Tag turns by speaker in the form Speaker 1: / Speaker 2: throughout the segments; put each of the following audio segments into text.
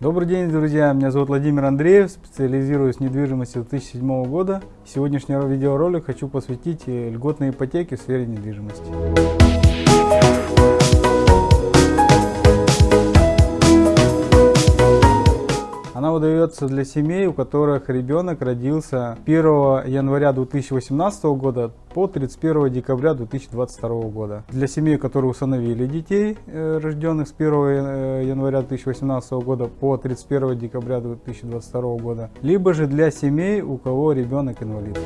Speaker 1: Добрый день, друзья! Меня зовут Владимир Андреев, специализируюсь в недвижимости 2007 года. Сегодняшний видеоролик хочу посвятить льготной ипотеке в сфере недвижимости. Она выдается для семей, у которых ребенок родился 1 января 2018 года по 31 декабря 2022 года. Для семей, которые усыновили детей, э, рожденных с 1 э, января 2018 года по 31 декабря 2022 года, либо же для семей, у кого ребенок инвалид.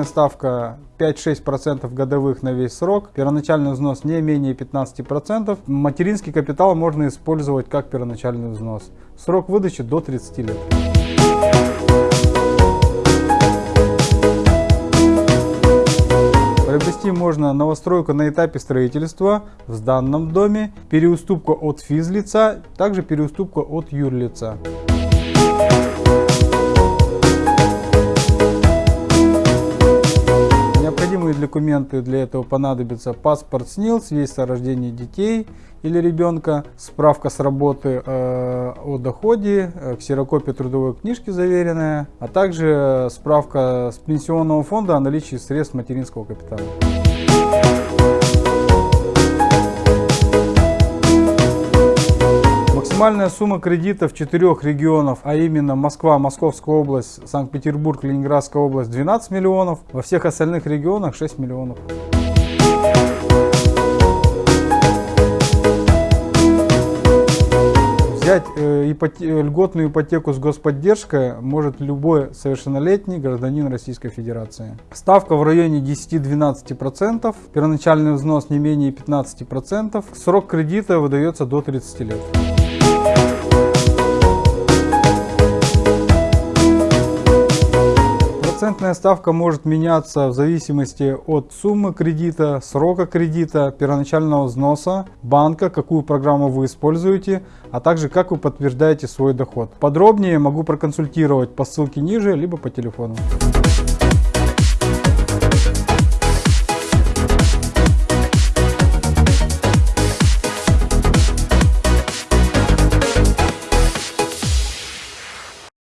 Speaker 1: Процентная ставка 5-6% годовых на весь срок. Первоначальный взнос не менее 15%. Материнский капитал можно использовать как первоначальный взнос. Срок выдачи до 30 лет. Приобрести можно новостройку на этапе строительства в данном доме, переуступку от физлица, также переуступку от юрлица. Необходимые документы для этого понадобятся паспорт СНИЛС, весь о рождении детей или ребенка, справка с работы э, о доходе, э, ксерокопия трудовой книжки заверенная, а также справка с пенсионного фонда о наличии средств материнского капитала. Максимальная сумма кредита в четырех регионах, а именно Москва, Московская область, Санкт-Петербург, Ленинградская область 12 миллионов, во всех остальных регионах 6 миллионов. Взять э, льготную ипотеку с господдержкой может любой совершеннолетний гражданин Российской Федерации. Ставка в районе 10-12%, первоначальный взнос не менее 15%, срок кредита выдается до 30 лет. Процентная ставка может меняться в зависимости от суммы кредита, срока кредита, первоначального взноса, банка, какую программу вы используете, а также как вы подтверждаете свой доход. Подробнее могу проконсультировать по ссылке ниже, либо по телефону.